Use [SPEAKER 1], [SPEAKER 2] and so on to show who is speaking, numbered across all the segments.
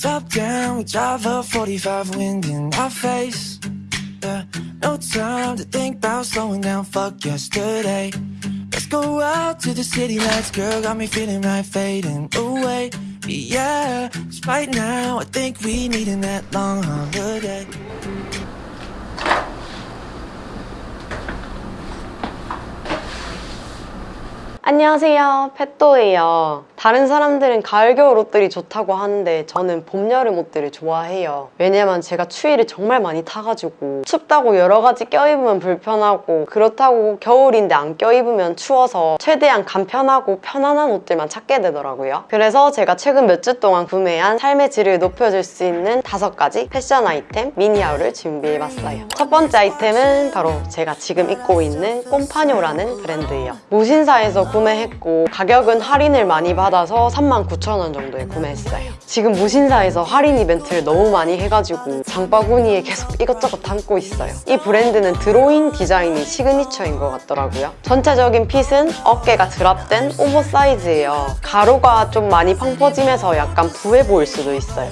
[SPEAKER 1] Top down, we drive a 45 wind in our face. Yeah, no time to think about slowing down, fuck yesterday. Let's go out to the city lights, girl, got me feeling right, fading away. Yeah, 'cause right now I think we needin' that long holiday.
[SPEAKER 2] 안녕하세요 펫도예요 다른 사람들은 가을 겨울 옷들이 좋다고 하는데 저는 봄 여름 옷들을 좋아해요. 왜냐면 제가 추위를 정말 많이 타가지고 춥다고 여러 가지 껴입으면 불편하고 그렇다고 겨울인데 안 껴입으면 추워서 최대한 간편하고 편안한 옷들만 찾게 되더라고요. 그래서 제가 최근 몇 주 동안 구매한 삶의 질을 높여줄 수 있는 다섯 가지 패션 아이템 미니 haul을 준비해봤어요. 첫 번째 아이템은 바로 제가 지금 입고 있는 꼼파뇨라는 브랜드예요. 무신사에서 구매했고 가격은 할인을 많이 받 아서 39,000원 정도에 구매했어요. 지금 무신사에서 할인 이벤트를 너무 많이 해가지고 장바구니에 계속 이것저것 담고 있어요. 이 브랜드는 드로잉 디자인이 시그니처인 것 같더라고요. 전체적인 핏은 어깨가 drop된 오버사이즈예요. 가로가 좀 많이 펑퍼짐해서 약간 부해 보일 수도 있어요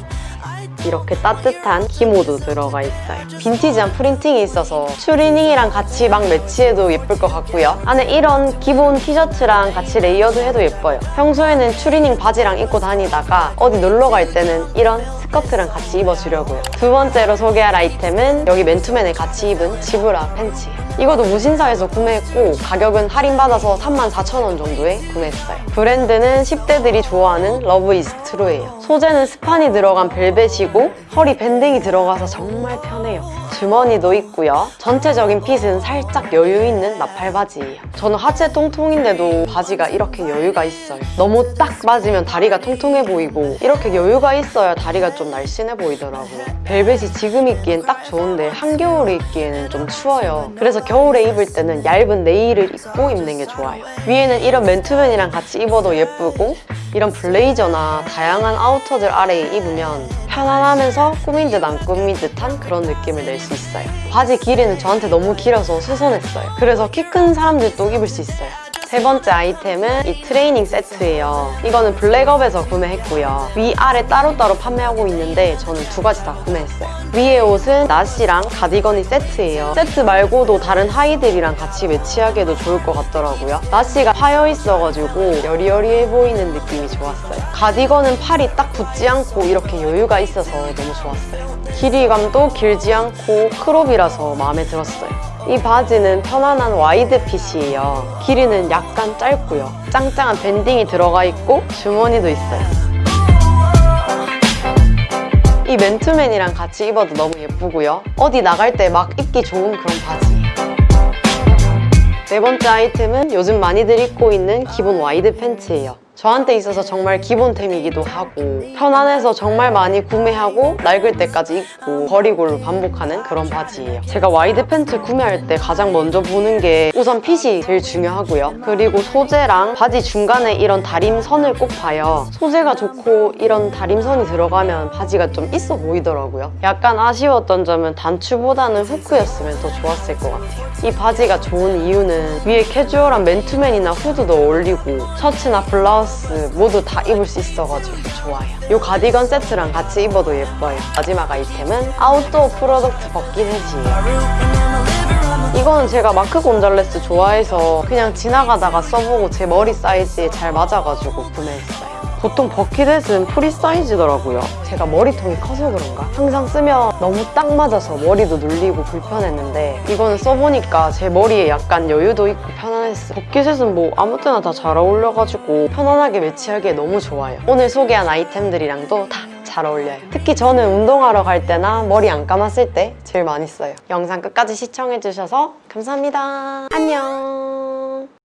[SPEAKER 2] 이렇게 따뜻한 기모도 들어가 있어요. 빈티지한 프린팅이 있어서 추리닝이랑 같이 막 매치해도 예쁠 것 같고요. 안에 이런 기본 티셔츠랑 같이 레이어드 해도 예뻐요. 평소에는 추리닝 바지랑 입고 다니다가 어디 놀러 갈 때는 이런 스커트랑 같이 입어주려고요. 두 번째로 소개할 아이템은 여기 맨투맨에 같이 입은 zebra 팬츠예요. 이것도 무신사에서 구매했고 가격은 할인받아서 34,000원 정도에 구매했어요. 브랜드는 10대들이 좋아하는 Love Is True예요. 소재는 스판이 들어간 벨벳이고 허리 밴딩이 들어가서 정말 편해요. 주머니도 있고요. 전체적인 핏은 살짝 여유 있는 나팔 바지예요. 저는 하체 통통인데도 바지가 이렇게 여유가 있어요. 너무 딱 맞으면 다리가 통통해 보이고 이렇게 여유가 있어야 다리가 좀 날씬해 보이더라고요. 벨벳이 지금 입기엔 딱 좋은데 한겨울에 입기에는 좀 추워요. 그래서 겨울에 입을 때는 얇은 네일을 입고 입는 게 좋아요. 위에는 이런 맨투맨이랑 같이 입어도 예쁘고 이런 블레이저나 다양한 아우터들 아래에 입으면 편안하면서 꾸민 듯 안 꾸민 듯한 그런 느낌을 낼 수 있어요. 바지 길이는 저한테 너무 길어서 수선했어요. 그래서 키 큰 사람들도 입을 수 있어요. 세 번째 아이템은 이 트레이닝 세트예요. 이거는 블랙업에서 구매했고요. 위아래 따로따로 판매하고 있는데 저는 두 가지 다 구매했어요. 위에 옷은 나시랑 가디건이 세트예요. 세트 말고도 다른 하의들이랑 같이 매치하기에도 좋을 것 같더라고요. 나시가 파여 있어가지고 여리여리해 보이는 느낌이 좋았어요. 가디건은 팔이 딱 붙지 않고 이렇게 여유가 있어서 너무 좋았어요. 길이감도 길지 않고 crop이라서 마음에 들었어요. 이 바지는 편안한 와이드 핏이에요. 길이는 약간 짧고요. 짱짱한 밴딩이 들어가 있고 주머니도 있어요. 이 맨투맨이랑 같이 입어도 너무 예쁘고요. 어디 나갈 때 막 입기 좋은 그런 바지예요. 네 번째 아이템은 요즘 많이들 입고 있는 기본 와이드 팬츠예요. 저한테 있어서 정말 기본템이기도 하고 편안해서 정말 많이 구매하고 낡을 때까지 입고 버리고를 반복하는 그런 바지예요. 제가 와이드 팬츠 구매할 때 가장 먼저 보는 게 우선 핏이 제일 중요하고요. 그리고 소재랑 바지 중간에 이런 다림선을 꼭 봐요. 소재가 좋고 이런 다림선이 들어가면 바지가 좀 있어 보이더라고요. 약간 아쉬웠던 점은 단추보다는 후크였으면 더 좋았을 것 같아요. 이 바지가 좋은 이유는 위에 캐주얼한 맨투맨이나 후드도 어울리고 셔츠나 블라우스 모두 다 입을 수 있어가지고 좋아요. 이 가디건 세트랑 같이 입어도 예뻐요. 마지막 아이템은 Outdoor Product 세지예요. 이거는 제가 마크 곤잘레스 좋아해서 그냥 지나가다가 써보고 제 머리 사이즈에 잘 맞아가지고 구매했어요. 보통 버킷햇은 프리 사이즈더라고요. 제가 머리통이 커서 그런가? 항상 쓰면 너무 딱 맞아서 머리도 눌리고 불편했는데 이거는 써보니까 제 머리에 약간 여유도 있고 편안했어요. 버킷햇은 뭐 아무 때나 다 잘 어울려가지고 편안하게 매치하기에 너무 좋아요. 오늘 소개한 아이템들이랑도 다 잘 어울려요. 특히 저는 운동하러 갈 때나 머리 안 감았을 때 제일 많이 써요. 영상 끝까지 시청해주셔서 감사합니다. 안녕.